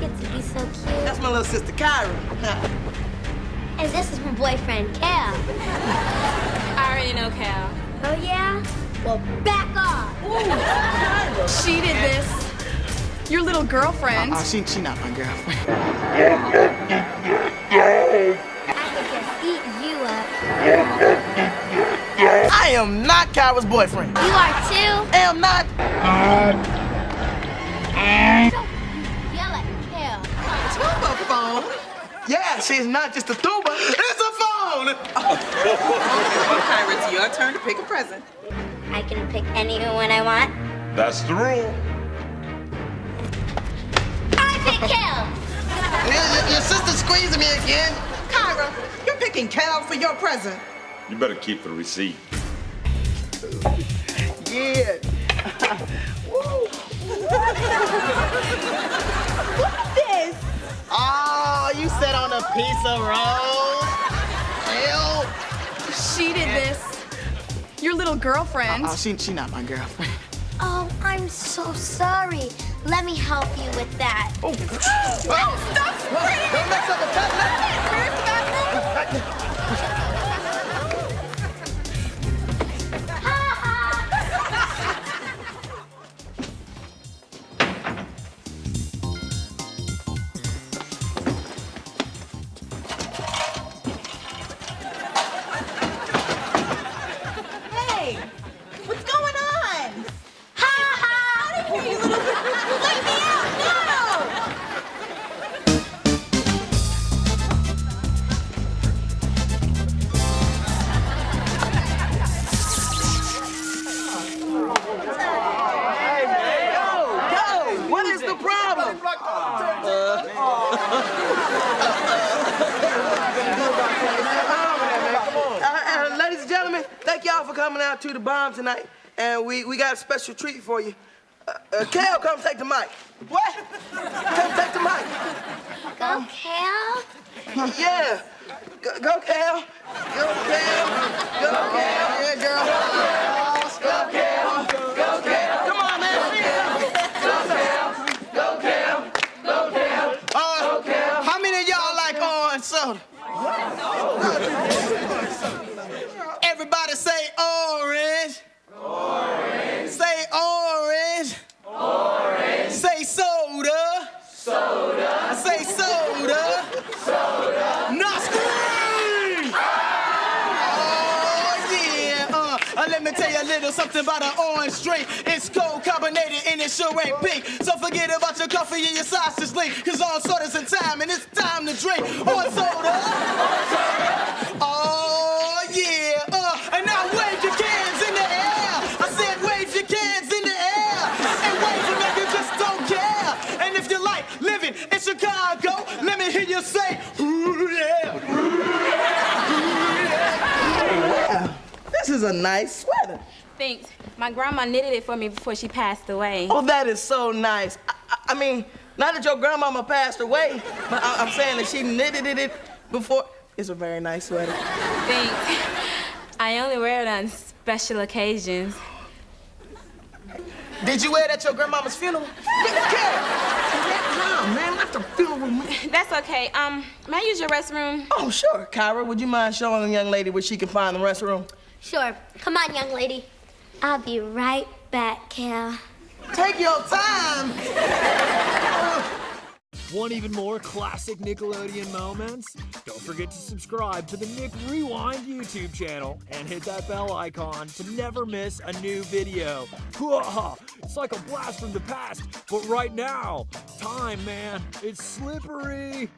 so cute. That's my little sister, Kyra. And this is my boyfriend, Kel. I already know Kel. Oh, yeah? Well, back off. She did this. Your little girlfriend. Oh, she, she not my girlfriend. I could just eat you up. I am not Kyra's boyfriend. You are too? I am not. Yell at Kel. Tuba phone? Yeah, she's not just a tuba. It's a phone. Kyra, it's your turn to pick a present. I can pick anyone I want. That's the rule. I pick Kel. Your, your- your sister's squeezing me again. Kyra, you're picking Kel for your present. You better keep the receipt. Yeah. sat rolls. a piece of rose. Hell. She did this. Your little girlfriend. Oh, she, she not my girlfriend. Oh, I'm so sorry. Let me help you with that. Oh, stop spraying! Don't mess up the let me what is the problem? Uh, uh, ladies and gentlemen, thank y'all for coming out to the bomb tonight. And we, we got a special treat for you. Uh, uh, Kel, come take the mic. What? Come take the mic. Go, Kel. Yeah. Go, go Kel. Go, Kel. Go, Kel. Yeah, girl. Go, Kel. Go, Kel. Come on, man. Go, Kel. Go, Kel. Go, Kel. Uh, how many of y'all like orange soda? Everybody say orange. Orange. Say orange. Orange. Say soda. Soda. Say soda. Now scream! Oh, yeah. Uh, let tell you a little something about an orange drink. It's cold carbonated and it sure ain't pink. So forget about your coffee and your sausage link. Cause all soda's in time and it's time to drink orange soda. Oh, yeah. Uh, and now wave your cans in the air. I said wave your cans in the air. And wave them just don't care. And if you like living in Chicago, let me hear you say, ooh, yeah. Wow, this is a nice sweater. Thanks. My grandma knitted it for me before she passed away. Oh, that is so nice. I, I, I mean, not that your grandmama passed away, but I, I'm saying that she knitted it before. It's a very nice sweater. Thanks. I only wear it on special occasions. Did you wear it at your grandmama's funeral? No, man, not the funeral. That's okay. Um, may I use your restroom? Oh, sure. Kyra, would you mind showing the young lady where she can find the restroom? Sure. Come on, young lady. I'll be right back, Kel. Take your time. Want even more classic Nickelodeon moments? Don't forget to subscribe to the Nick Rewind YouTube channel and hit that bell icon to never miss a new video. It's like a blast from the past, but right now, time, man, it's slippery.